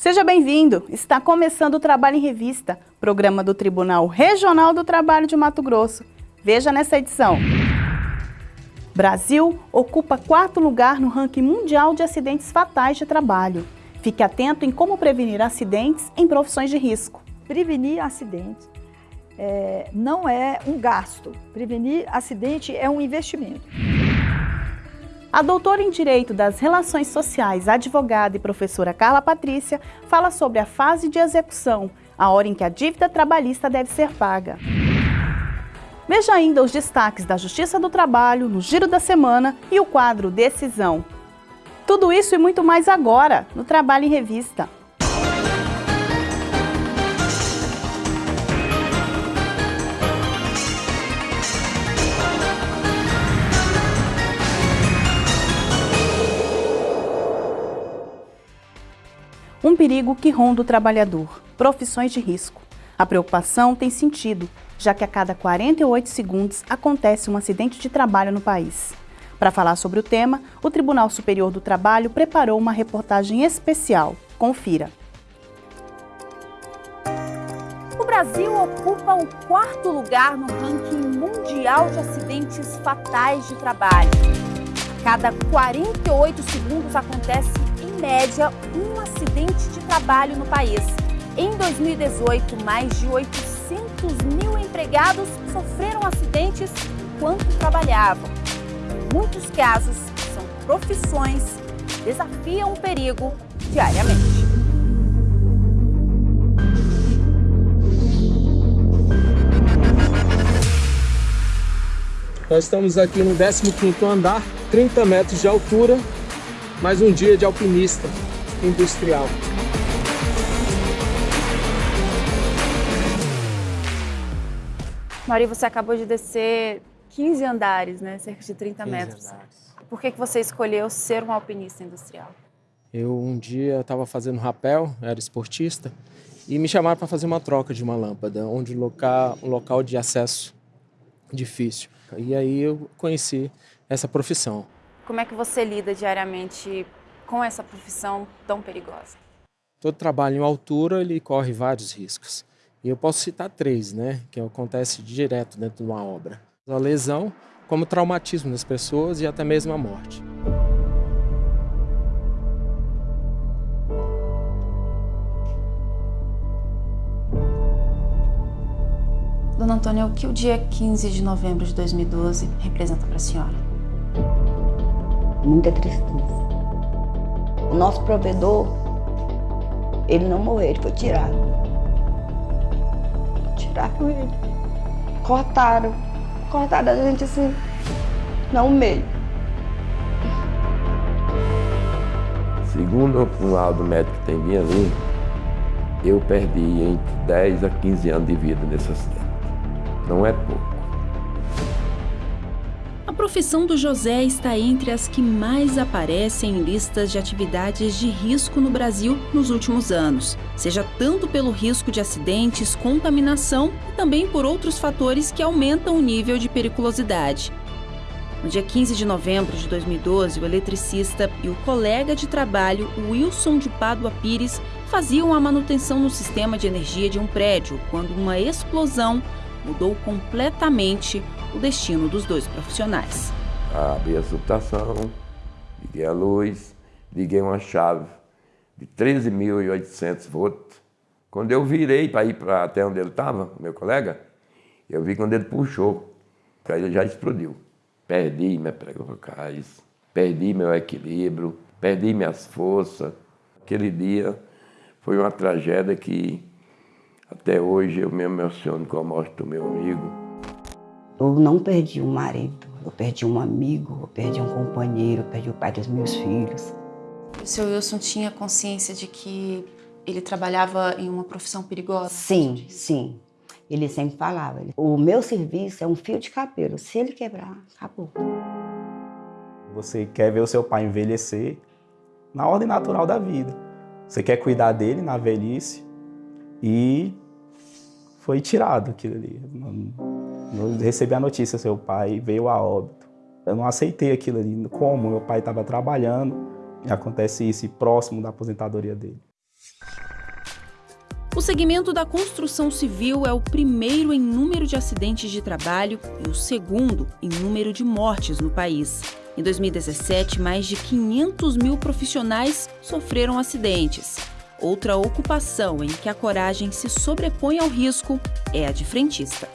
Seja bem-vindo! Está começando o Trabalho em Revista, programa do Tribunal Regional do Trabalho de Mato Grosso. Veja nessa edição. Brasil ocupa quarto lugar no ranking mundial de acidentes fatais de trabalho. Fique atento em como prevenir acidentes em profissões de risco. Prevenir acidentes é, não é um gasto. Prevenir acidente é um investimento. A doutora em Direito das Relações Sociais, advogada e professora Carla Patrícia, fala sobre a fase de execução, a hora em que a dívida trabalhista deve ser paga. Veja ainda os destaques da Justiça do Trabalho, no Giro da Semana e o quadro Decisão. Tudo isso e muito mais agora, no Trabalho em Revista. Perigo que ronda o trabalhador, profissões de risco. A preocupação tem sentido, já que a cada 48 segundos acontece um acidente de trabalho no país. Para falar sobre o tema, o Tribunal Superior do Trabalho preparou uma reportagem especial. Confira. O Brasil ocupa o quarto lugar no ranking mundial de acidentes fatais de trabalho. A cada 48 segundos acontece, média, um acidente de trabalho no país. Em 2018, mais de 800 mil empregados sofreram acidentes enquanto trabalhavam. Muitos casos são profissões que desafiam o perigo diariamente. Nós estamos aqui no 15º andar, 30 metros de altura, mais um dia de alpinista industrial. Mari, você acabou de descer 15 andares, né? cerca de 30 metros. Andares. Por que, que você escolheu ser um alpinista industrial? Eu um dia estava fazendo rapel, era esportista, e me chamaram para fazer uma troca de uma lâmpada, onde local, um local de acesso difícil. E aí eu conheci essa profissão. Como é que você lida diariamente com essa profissão tão perigosa? Todo trabalho em altura ele corre vários riscos. E eu posso citar três, né, que acontece direto dentro de uma obra a lesão, como traumatismo das pessoas e até mesmo a morte. Dona Antônia, o que o dia 15 de novembro de 2012 representa para a senhora? Muita tristeza. O nosso provedor, ele não morreu, ele foi tirado. Tiraram ele. Cortaram cortada a gente assim, não meio. Segundo um laudo médico que tem bem ali, eu perdi entre 10 a 15 anos de vida nesse acidente. Não é pouco. Profissão do José está entre as que mais aparecem em listas de atividades de risco no Brasil nos últimos anos, seja tanto pelo risco de acidentes, contaminação e também por outros fatores que aumentam o nível de periculosidade. No dia 15 de novembro de 2012, o eletricista e o colega de trabalho Wilson de Pádua Pires faziam a manutenção no sistema de energia de um prédio quando uma explosão mudou completamente o destino dos dois profissionais. Abri a subestação, liguei a luz, liguei uma chave de 13.800 volts. Quando eu virei para ir para até onde ele estava, meu colega, eu vi quando ele puxou, aí ele já explodiu. Perdi minhas pregocais, perdi meu equilíbrio, perdi minhas forças. Aquele dia foi uma tragédia que até hoje eu me emociono com a morte do meu amigo. Eu não perdi um marido, eu perdi um amigo, eu perdi um companheiro, eu perdi o pai dos meus filhos. O seu Wilson tinha consciência de que ele trabalhava em uma profissão perigosa? Sim, sim. Ele sempre falava, o meu serviço é um fio de cabelo, se ele quebrar, acabou. Você quer ver o seu pai envelhecer na ordem natural da vida. Você quer cuidar dele na velhice e foi tirado aquilo ali. Recebi a notícia, seu pai veio a óbito. Eu não aceitei aquilo ali. Como meu pai estava trabalhando e acontece isso próximo da aposentadoria dele. O segmento da construção civil é o primeiro em número de acidentes de trabalho e o segundo em número de mortes no país. Em 2017, mais de 500 mil profissionais sofreram acidentes. Outra ocupação em que a coragem se sobrepõe ao risco é a de frentista.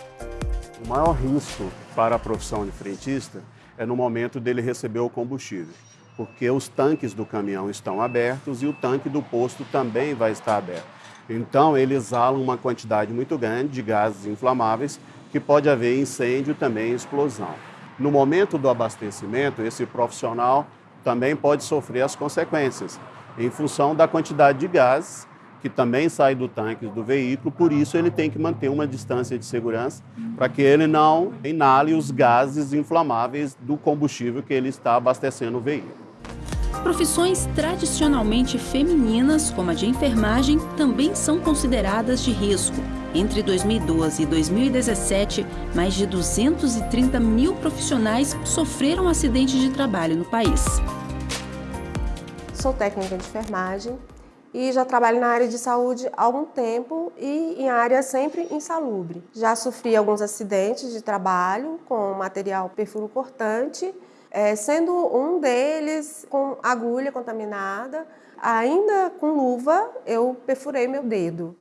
O maior risco para a profissão de frentista é no momento dele receber o combustível, porque os tanques do caminhão estão abertos e o tanque do posto também vai estar aberto. Então, ele exala uma quantidade muito grande de gases inflamáveis que pode haver incêndio também explosão. No momento do abastecimento, esse profissional também pode sofrer as consequências, em função da quantidade de gases que também sai do tanque do veículo, por isso ele tem que manter uma distância de segurança para que ele não inale os gases inflamáveis do combustível que ele está abastecendo o veículo. Profissões tradicionalmente femininas, como a de enfermagem, também são consideradas de risco. Entre 2012 e 2017, mais de 230 mil profissionais sofreram acidentes de trabalho no país. Sou técnica de enfermagem e já trabalho na área de saúde há algum tempo e em área sempre insalubre. Já sofri alguns acidentes de trabalho com material perfuro cortante é, sendo um deles com agulha contaminada. Ainda com luva, eu perfurei meu dedo.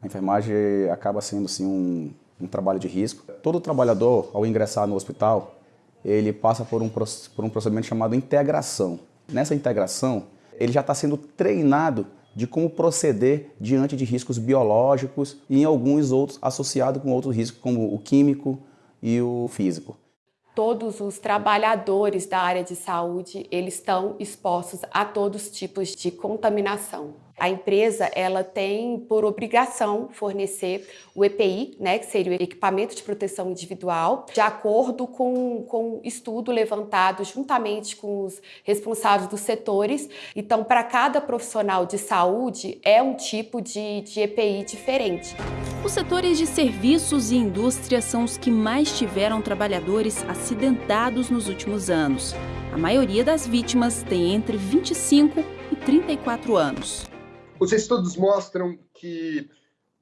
A enfermagem acaba sendo assim, um, um trabalho de risco. Todo trabalhador, ao ingressar no hospital, ele passa por um, por um procedimento chamado integração. Nessa integração, ele já está sendo treinado de como proceder diante de riscos biológicos e em alguns outros associados com outros riscos, como o químico e o físico todos os trabalhadores da área de saúde, eles estão expostos a todos os tipos de contaminação. A empresa ela tem por obrigação fornecer o EPI, né, que seria o equipamento de proteção individual, de acordo com, com estudo levantado juntamente com os responsáveis dos setores. Então, para cada profissional de saúde, é um tipo de, de EPI diferente. Os setores de serviços e indústria são os que mais tiveram trabalhadores acidentados nos últimos anos. A maioria das vítimas tem entre 25 e 34 anos. Os estudos mostram que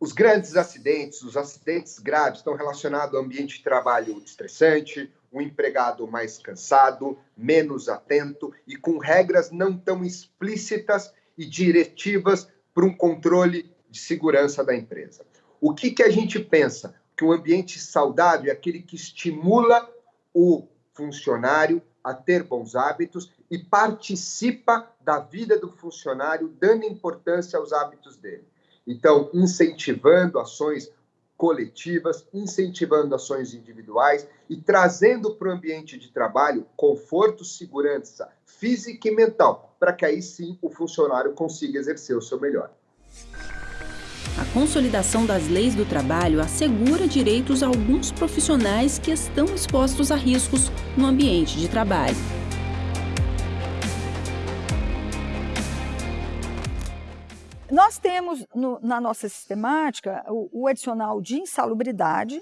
os grandes acidentes, os acidentes graves, estão relacionados ao ambiente de trabalho estressante, o empregado mais cansado, menos atento e com regras não tão explícitas e diretivas para um controle de segurança da empresa. O que, que a gente pensa? Que um ambiente saudável é aquele que estimula o funcionário a ter bons hábitos e participa da vida do funcionário, dando importância aos hábitos dele. Então, incentivando ações coletivas, incentivando ações individuais e trazendo para o ambiente de trabalho conforto, segurança física e mental, para que aí sim o funcionário consiga exercer o seu melhor. A consolidação das leis do trabalho assegura direitos a alguns profissionais que estão expostos a riscos no ambiente de trabalho. Nós temos no, na nossa sistemática o, o adicional de insalubridade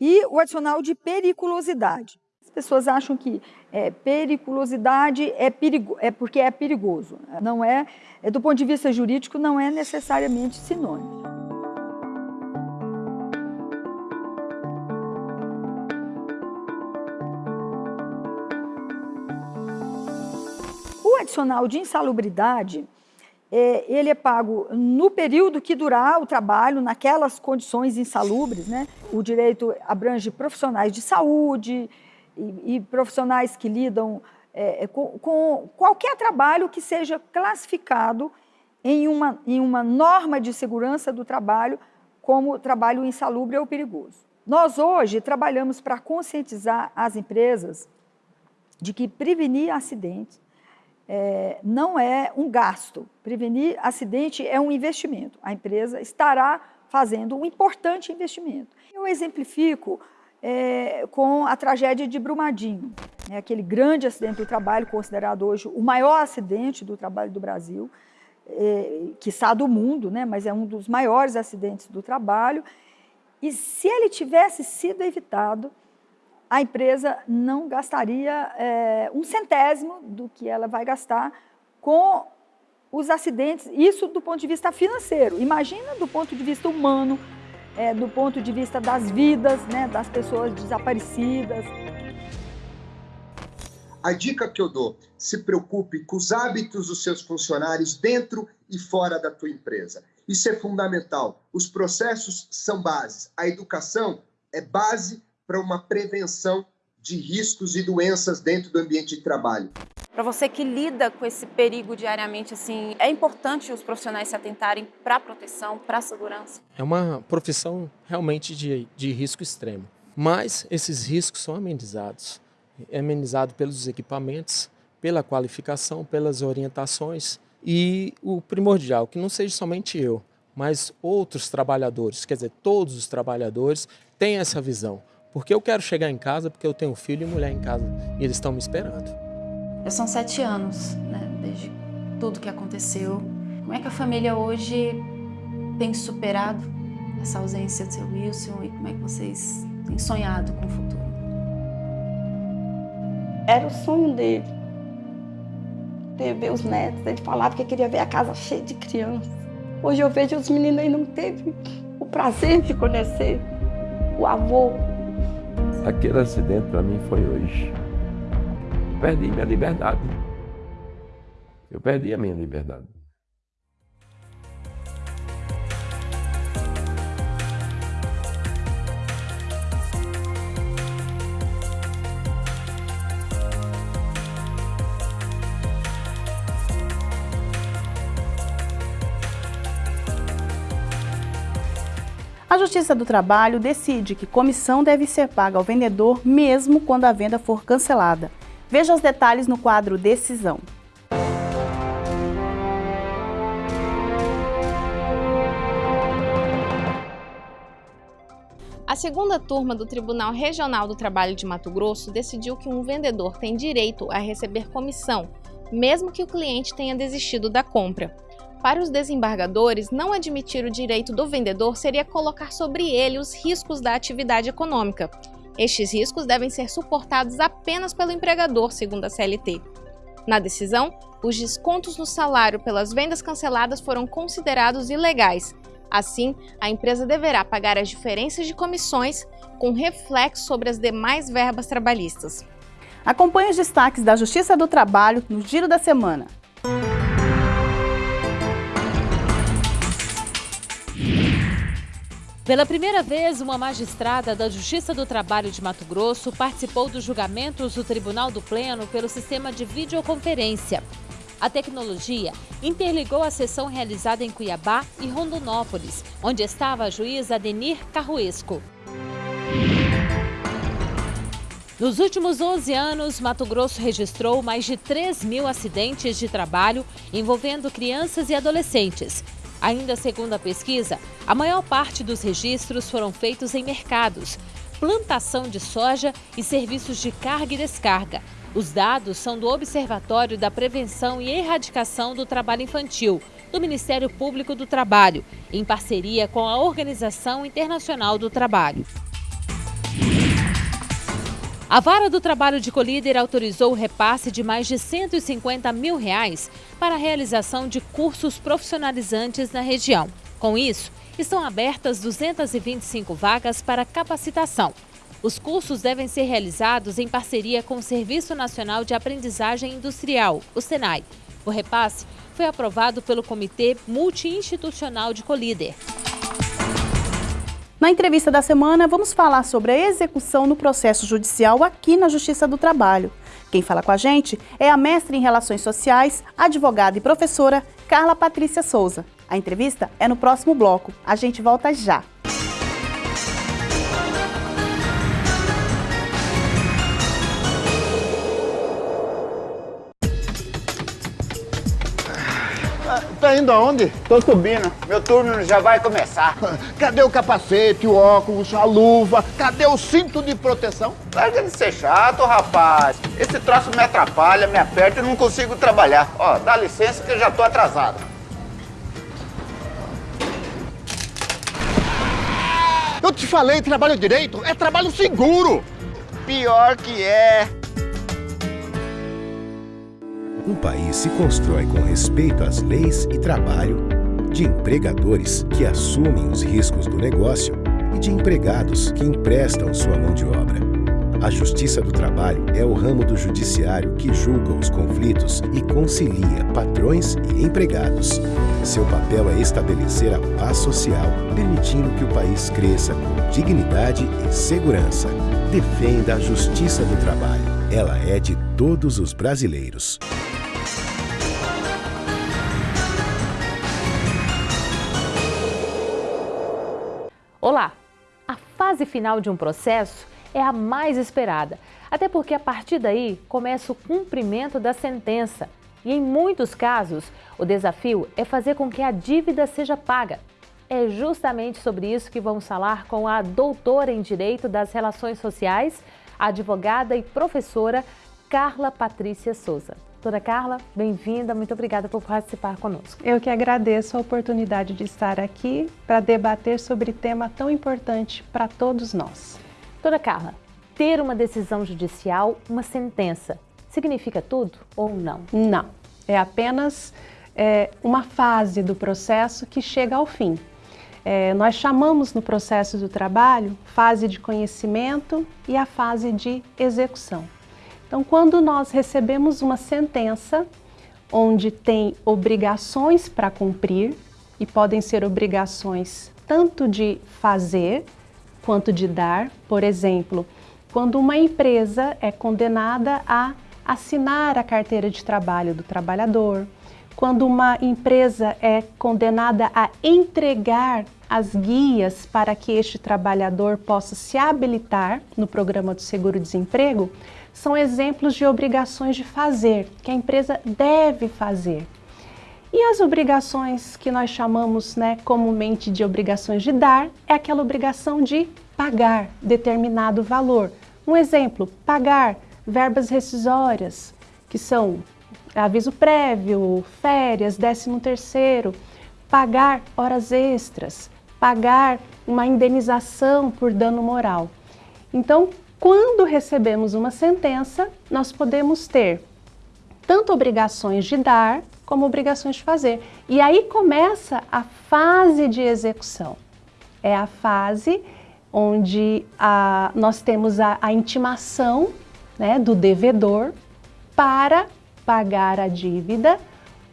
e o adicional de periculosidade. As pessoas acham que é, periculosidade é, perigo, é porque é perigoso. Não é, é, do ponto de vista jurídico, não é necessariamente sinônimo. O adicional de insalubridade é, ele é pago no período que durar o trabalho, naquelas condições insalubres. Né? O direito abrange profissionais de saúde e, e profissionais que lidam é, é, com, com, qualquer trabalho que seja classificado em uma, em uma norma de segurança do trabalho como trabalho insalubre ou perigoso. Nós hoje trabalhamos para conscientizar as empresas de que prevenir acidentes é, não é um gasto. Prevenir acidente é um investimento. A empresa estará fazendo um importante investimento. Eu exemplifico é, com a tragédia de Brumadinho, né, aquele grande acidente do trabalho, considerado hoje o maior acidente do trabalho do Brasil, é, está do mundo, né, mas é um dos maiores acidentes do trabalho. E se ele tivesse sido evitado, a empresa não gastaria é, um centésimo do que ela vai gastar com os acidentes, isso do ponto de vista financeiro. Imagina do ponto de vista humano, é, do ponto de vista das vidas, né, das pessoas desaparecidas. A dica que eu dou, se preocupe com os hábitos dos seus funcionários dentro e fora da tua empresa. Isso é fundamental. Os processos são bases. A educação é base para uma prevenção de riscos e doenças dentro do ambiente de trabalho. Para você que lida com esse perigo diariamente, assim, é importante os profissionais se atentarem para a proteção, para a segurança? É uma profissão realmente de, de risco extremo, mas esses riscos são amenizados. É amenizado pelos equipamentos, pela qualificação, pelas orientações e o primordial, que não seja somente eu, mas outros trabalhadores, quer dizer, todos os trabalhadores têm essa visão. Porque eu quero chegar em casa porque eu tenho filho e mulher em casa e eles estão me esperando. Já são sete anos, né, desde tudo que aconteceu. Como é que a família hoje tem superado essa ausência do seu Wilson e como é que vocês têm sonhado com o futuro? Era o sonho dele. Ter ver os netos. Ele falava que queria ver a casa cheia de crianças. Hoje eu vejo os meninos aí não teve o prazer de conhecer o avô. Aquele acidente para mim foi hoje perdi minha liberdade. Eu perdi a minha liberdade. A Justiça do Trabalho decide que comissão deve ser paga ao vendedor mesmo quando a venda for cancelada. Veja os detalhes no quadro Decisão. A segunda turma do Tribunal Regional do Trabalho de Mato Grosso decidiu que um vendedor tem direito a receber comissão, mesmo que o cliente tenha desistido da compra. Para os desembargadores, não admitir o direito do vendedor seria colocar sobre ele os riscos da atividade econômica, estes riscos devem ser suportados apenas pelo empregador, segundo a CLT. Na decisão, os descontos no salário pelas vendas canceladas foram considerados ilegais. Assim, a empresa deverá pagar as diferenças de comissões, com reflexo sobre as demais verbas trabalhistas. Acompanhe os destaques da Justiça do Trabalho no Giro da Semana. Pela primeira vez, uma magistrada da Justiça do Trabalho de Mato Grosso participou dos julgamentos do Tribunal do Pleno pelo sistema de videoconferência. A tecnologia interligou a sessão realizada em Cuiabá e Rondonópolis, onde estava a juíza Denir Carruesco. Nos últimos 11 anos, Mato Grosso registrou mais de 3 mil acidentes de trabalho envolvendo crianças e adolescentes, Ainda segundo a pesquisa, a maior parte dos registros foram feitos em mercados, plantação de soja e serviços de carga e descarga. Os dados são do Observatório da Prevenção e Erradicação do Trabalho Infantil, do Ministério Público do Trabalho, em parceria com a Organização Internacional do Trabalho. A Vara do Trabalho de Colíder autorizou o repasse de mais de 150 mil reais para a realização de cursos profissionalizantes na região. Com isso, estão abertas 225 vagas para capacitação. Os cursos devem ser realizados em parceria com o Serviço Nacional de Aprendizagem Industrial, o SENAI. O repasse foi aprovado pelo Comitê Multiinstitucional de Colíder. Na entrevista da semana, vamos falar sobre a execução no processo judicial aqui na Justiça do Trabalho. Quem fala com a gente é a mestre em Relações Sociais, advogada e professora Carla Patrícia Souza. A entrevista é no próximo bloco. A gente volta já. Tá indo aonde? Tô subindo. Meu turno já vai começar. Cadê o capacete, o óculos, a luva? Cadê o cinto de proteção? Larga de ser chato, rapaz. Esse troço me atrapalha, me aperta e não consigo trabalhar. Ó, dá licença que eu já tô atrasado. Eu te falei, trabalho direito é trabalho seguro. Pior que é. Um país se constrói com respeito às leis e trabalho, de empregadores que assumem os riscos do negócio e de empregados que emprestam sua mão de obra. A Justiça do Trabalho é o ramo do judiciário que julga os conflitos e concilia patrões e empregados. Seu papel é estabelecer a paz social, permitindo que o país cresça com dignidade e segurança. Defenda a Justiça do Trabalho. Ela é de todos os brasileiros. Olá! A fase final de um processo é a mais esperada, até porque a partir daí começa o cumprimento da sentença. E em muitos casos, o desafio é fazer com que a dívida seja paga. É justamente sobre isso que vamos falar com a doutora em Direito das Relações Sociais, advogada e professora Carla Patrícia Souza. Doutora Carla, bem-vinda, muito obrigada por participar conosco. Eu que agradeço a oportunidade de estar aqui para debater sobre tema tão importante para todos nós. Doutora Carla, ter uma decisão judicial, uma sentença, significa tudo ou não? Não, é apenas é, uma fase do processo que chega ao fim. É, nós chamamos no processo do trabalho fase de conhecimento e a fase de execução. Então, quando nós recebemos uma sentença onde tem obrigações para cumprir, e podem ser obrigações tanto de fazer quanto de dar, por exemplo, quando uma empresa é condenada a assinar a carteira de trabalho do trabalhador, quando uma empresa é condenada a entregar as guias para que este trabalhador possa se habilitar no programa do seguro-desemprego, são exemplos de obrigações de fazer, que a empresa deve fazer. E as obrigações que nós chamamos né, comumente de obrigações de dar, é aquela obrigação de pagar determinado valor. Um exemplo, pagar verbas rescisórias, que são aviso prévio, férias, décimo terceiro, pagar horas extras, pagar uma indenização por dano moral. Então, quando recebemos uma sentença, nós podemos ter tanto obrigações de dar como obrigações de fazer. E aí começa a fase de execução. É a fase onde a, nós temos a, a intimação né, do devedor para pagar a dívida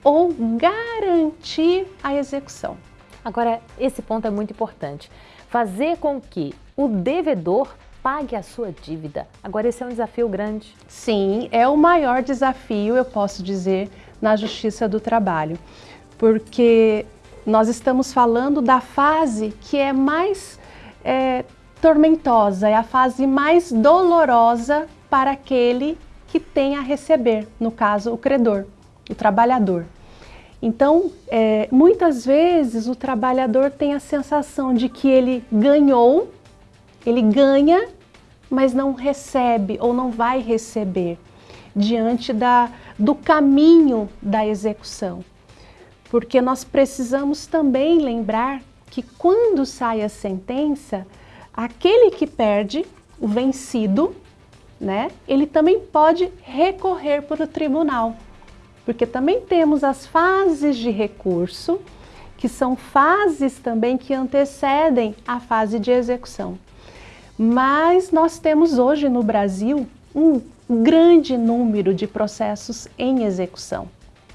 ou garantir a execução. Agora, esse ponto é muito importante. Fazer com que o devedor pague a sua dívida. Agora, esse é um desafio grande. Sim, é o maior desafio, eu posso dizer, na Justiça do Trabalho, porque nós estamos falando da fase que é mais é, tormentosa, é a fase mais dolorosa para aquele que tem a receber, no caso, o credor, o trabalhador. Então, é, muitas vezes o trabalhador tem a sensação de que ele ganhou ele ganha, mas não recebe ou não vai receber diante da, do caminho da execução. Porque nós precisamos também lembrar que quando sai a sentença, aquele que perde, o vencido, né, ele também pode recorrer para o tribunal. Porque também temos as fases de recurso, que são fases também que antecedem a fase de execução. Mas nós temos hoje no Brasil um grande número de processos em execução.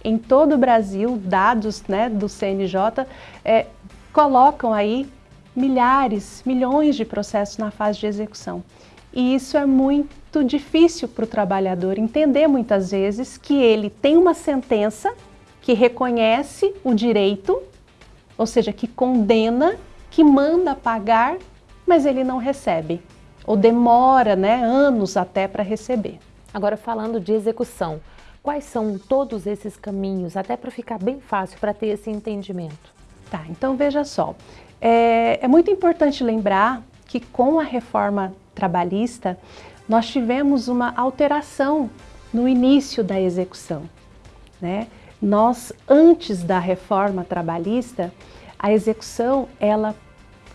Em todo o Brasil, dados né, do CNJ é, colocam aí milhares, milhões de processos na fase de execução. E isso é muito difícil para o trabalhador entender muitas vezes que ele tem uma sentença que reconhece o direito, ou seja, que condena, que manda pagar mas ele não recebe, ou demora né, anos até para receber. Agora, falando de execução, quais são todos esses caminhos, até para ficar bem fácil para ter esse entendimento? Tá, então veja só, é, é muito importante lembrar que com a reforma trabalhista, nós tivemos uma alteração no início da execução. Né? Nós, antes da reforma trabalhista, a execução ela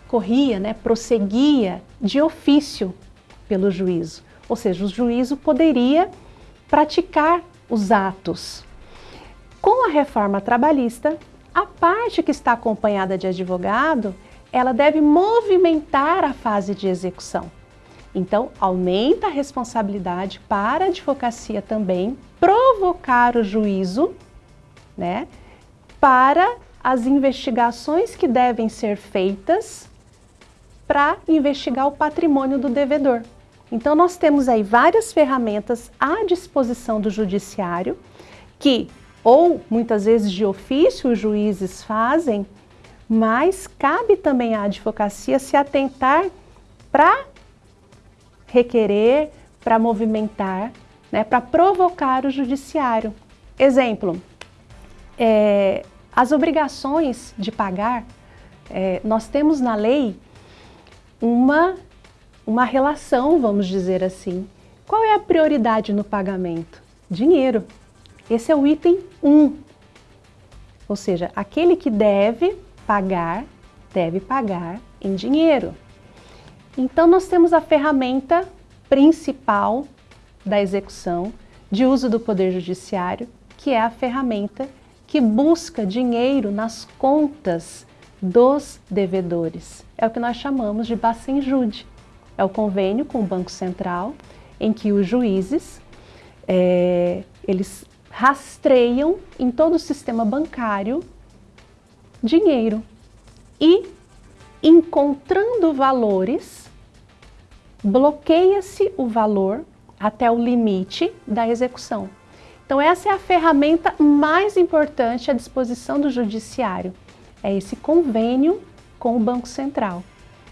corria, né, prosseguia de ofício pelo juízo. Ou seja, o juízo poderia praticar os atos Com a reforma trabalhista, a parte que está acompanhada de advogado, ela deve movimentar a fase de execução. Então, aumenta a responsabilidade para a advocacia também provocar o juízo, né, para as investigações que devem ser feitas para investigar o patrimônio do devedor. Então, nós temos aí várias ferramentas à disposição do judiciário que, ou muitas vezes de ofício, os juízes fazem, mas cabe também à advocacia se atentar para requerer, para movimentar, né, para provocar o judiciário. Exemplo, é, as obrigações de pagar, é, nós temos na lei uma, uma relação, vamos dizer assim. Qual é a prioridade no pagamento? Dinheiro. Esse é o item 1. Ou seja, aquele que deve pagar, deve pagar em dinheiro. Então, nós temos a ferramenta principal da execução de uso do Poder Judiciário, que é a ferramenta que busca dinheiro nas contas dos devedores. É o que nós chamamos de Bacenjude. É o convênio com o Banco Central, em que os juízes, é, eles rastreiam em todo o sistema bancário dinheiro e encontrando valores, bloqueia-se o valor até o limite da execução. Então essa é a ferramenta mais importante à disposição do judiciário, é esse convênio com o Banco Central.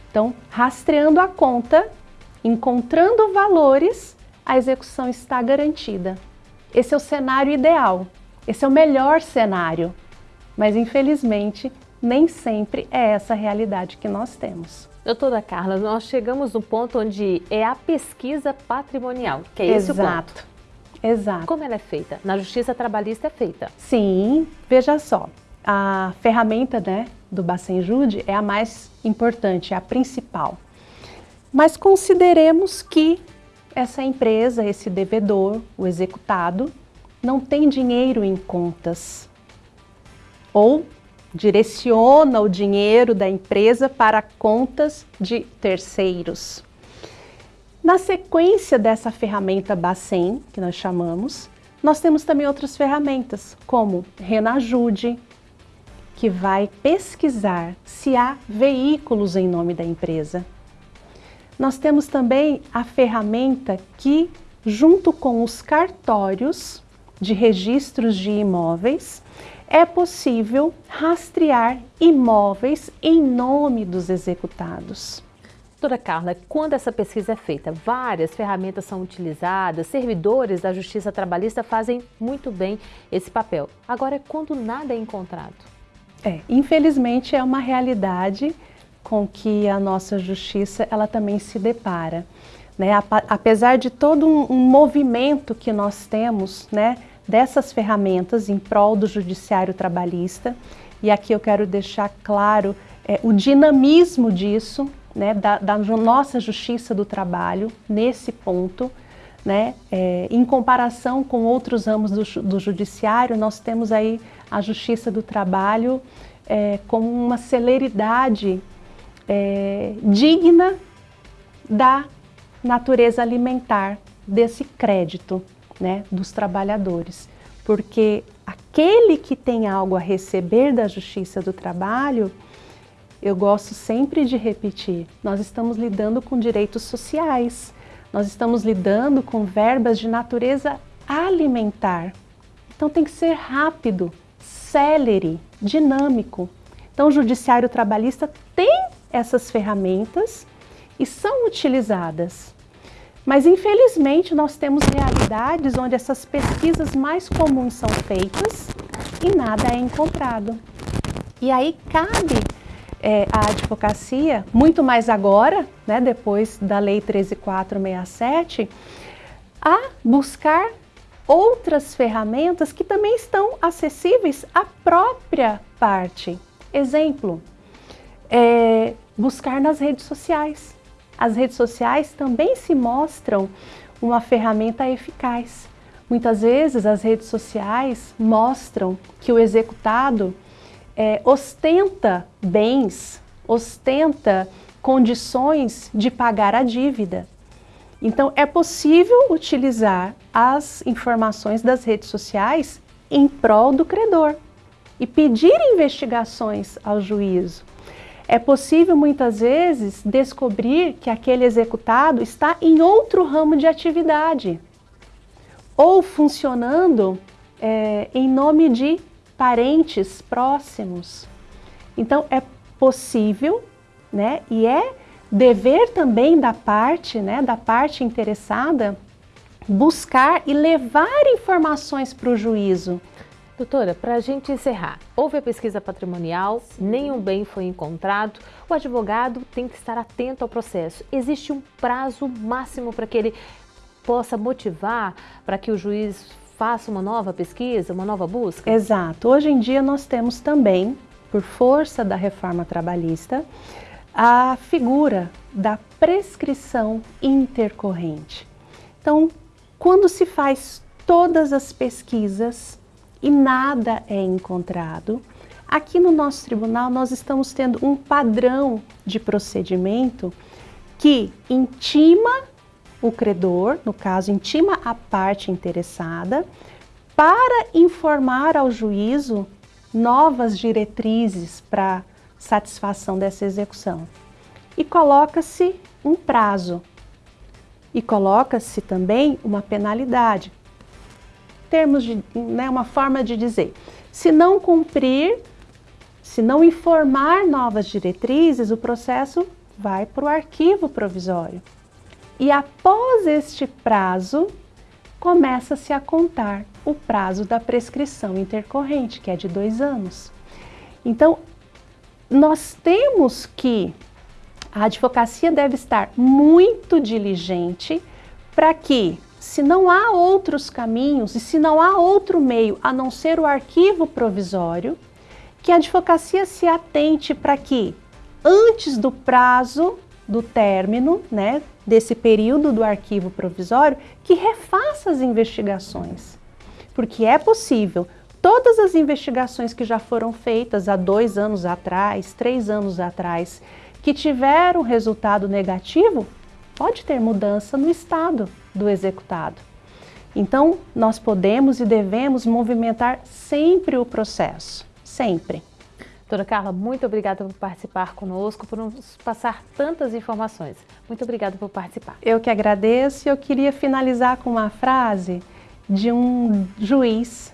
Então, rastreando a conta, encontrando valores, a execução está garantida. Esse é o cenário ideal, esse é o melhor cenário, mas infelizmente nem sempre é essa a realidade que nós temos. Doutora Carla, nós chegamos no ponto onde é a pesquisa patrimonial, que é esse Exato. o ponto. Exato. Como ela é feita? Na Justiça Trabalhista é feita? Sim, veja só, a ferramenta né, do Bacenjude é a mais importante, é a principal. Mas consideremos que essa empresa, esse devedor, o executado, não tem dinheiro em contas ou direciona o dinheiro da empresa para contas de terceiros. Na sequência dessa ferramenta Bacen, que nós chamamos, nós temos também outras ferramentas, como Renajude, que vai pesquisar se há veículos em nome da empresa. Nós temos também a ferramenta que, junto com os cartórios de registros de imóveis, é possível rastrear imóveis em nome dos executados. Doutora Carla, quando essa pesquisa é feita, várias ferramentas são utilizadas, servidores da Justiça Trabalhista fazem muito bem esse papel. Agora, é quando nada é encontrado? É, infelizmente é uma realidade com que a nossa justiça ela também se depara. Né? Apesar de todo um, um movimento que nós temos né, dessas ferramentas em prol do judiciário trabalhista, e aqui eu quero deixar claro é, o dinamismo disso, né, da, da, nossa justiça do trabalho nesse ponto, né, é, em comparação com outros ramos do, do, judiciário, nós temos aí a justiça do trabalho é, com uma celeridade é, digna da natureza alimentar desse crédito né, dos trabalhadores, porque aquele que tem algo a receber da justiça do trabalho eu gosto sempre de repetir, nós estamos lidando com direitos sociais, nós estamos lidando com verbas de natureza alimentar. Então tem que ser rápido, célere, dinâmico. Então o judiciário trabalhista tem essas ferramentas e são utilizadas. Mas infelizmente nós temos realidades onde essas pesquisas mais comuns são feitas e nada é encontrado. E aí cabe é, a advocacia, muito mais agora, né, depois da Lei 13467, a buscar outras ferramentas que também estão acessíveis à própria parte. Exemplo, é, buscar nas redes sociais. As redes sociais também se mostram uma ferramenta eficaz. Muitas vezes as redes sociais mostram que o executado é, ostenta bens, ostenta condições de pagar a dívida. Então é possível utilizar as informações das redes sociais em prol do credor e pedir investigações ao juízo. É possível muitas vezes descobrir que aquele executado está em outro ramo de atividade ou funcionando é, em nome de parentes próximos. Então é possível, né, e é dever também da parte, né, da parte interessada, buscar e levar informações para o juízo. Doutora, para a gente encerrar, houve a pesquisa patrimonial, Sim. nenhum bem foi encontrado, o advogado tem que estar atento ao processo. Existe um prazo máximo para que ele possa motivar para que o juiz faça uma nova pesquisa, uma nova busca? Exato. Hoje em dia nós temos também, por força da reforma trabalhista, a figura da prescrição intercorrente. Então, quando se faz todas as pesquisas e nada é encontrado, aqui no nosso tribunal nós estamos tendo um padrão de procedimento que intima o credor, no caso, intima a parte interessada, para informar ao juízo novas diretrizes para satisfação dessa execução. E coloca-se um prazo. E coloca-se também uma penalidade. Termos de, né, uma forma de dizer, se não cumprir, se não informar novas diretrizes, o processo vai para o arquivo provisório. E após este prazo, começa-se a contar o prazo da prescrição intercorrente, que é de dois anos. Então, nós temos que a advocacia deve estar muito diligente para que, se não há outros caminhos e se não há outro meio a não ser o arquivo provisório, que a advocacia se atente para que, antes do prazo do término, né, desse período do arquivo provisório, que refaça as investigações. Porque é possível, todas as investigações que já foram feitas há dois anos atrás, três anos atrás, que tiveram resultado negativo, pode ter mudança no estado do executado. Então, nós podemos e devemos movimentar sempre o processo, sempre. Doutora Carla, muito obrigada por participar conosco, por nos passar tantas informações. Muito obrigada por participar. Eu que agradeço e eu queria finalizar com uma frase de um juiz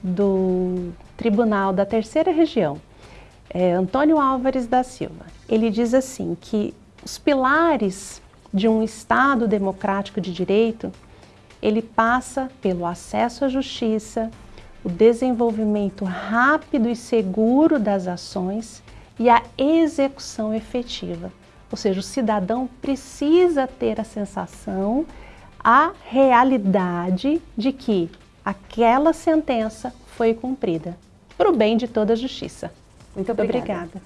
do Tribunal da Terceira Região, é, Antônio Álvares da Silva. Ele diz assim que os pilares de um Estado democrático de direito, ele passa pelo acesso à justiça, o desenvolvimento rápido e seguro das ações e a execução efetiva. Ou seja, o cidadão precisa ter a sensação, a realidade de que aquela sentença foi cumprida, para o bem de toda a justiça. Muito obrigada. obrigada.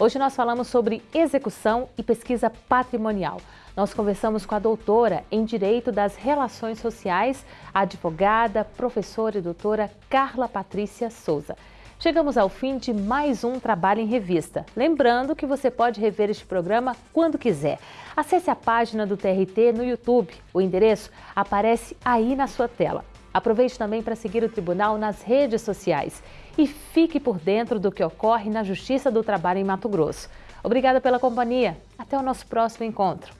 Hoje nós falamos sobre execução e pesquisa patrimonial. Nós conversamos com a doutora em Direito das Relações Sociais, advogada, professora e doutora Carla Patrícia Souza. Chegamos ao fim de mais um Trabalho em Revista. Lembrando que você pode rever este programa quando quiser. Acesse a página do TRT no YouTube. O endereço aparece aí na sua tela. Aproveite também para seguir o Tribunal nas redes sociais e fique por dentro do que ocorre na Justiça do Trabalho em Mato Grosso. Obrigada pela companhia. Até o nosso próximo encontro.